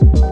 you